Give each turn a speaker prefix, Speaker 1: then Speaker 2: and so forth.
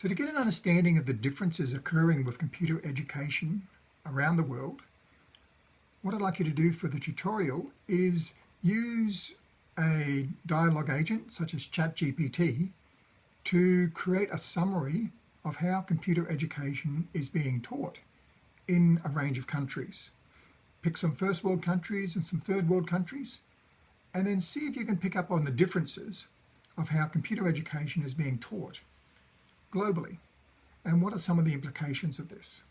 Speaker 1: So to get an understanding of the differences occurring with computer education around the world, what I'd like you to do for the tutorial is use a dialogue agent such as ChatGPT to create a summary of how computer education is being taught in a range of countries. Pick some first world countries and some third world countries and then see if you can pick up on the differences of how computer education is being taught globally and what are some of the implications of this.